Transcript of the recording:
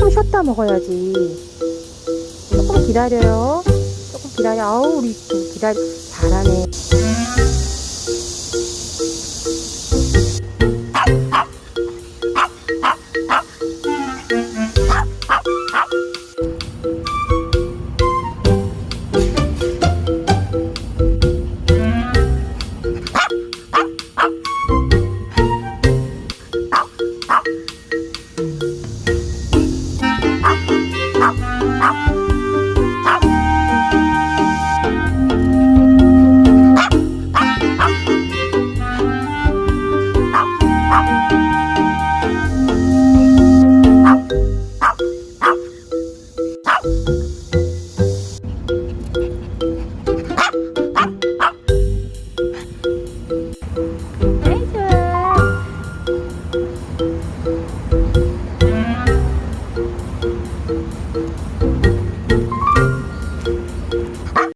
조금 쉬었다 먹어야지. 조금 기다려요. 조금 기다려. 아우, 우리 좀 기다려. 잘하네. Thank you.